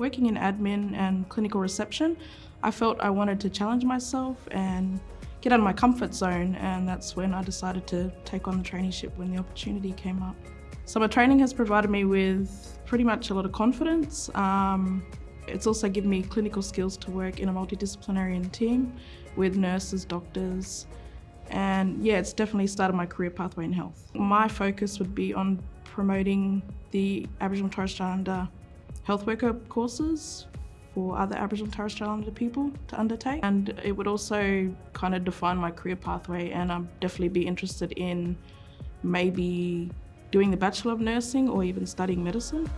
Working in admin and clinical reception, I felt I wanted to challenge myself and get out of my comfort zone and that's when I decided to take on the traineeship when the opportunity came up. Summer training has provided me with pretty much a lot of confidence. Um, it's also given me clinical skills to work in a multidisciplinary team with nurses, doctors, and yeah, it's definitely started my career pathway in health. My focus would be on promoting the Aboriginal and Torres Strait Islander health worker courses for other Aboriginal and Torres Strait Islander people to undertake. And it would also kind of define my career pathway and I'd definitely be interested in maybe doing the Bachelor of Nursing or even studying medicine.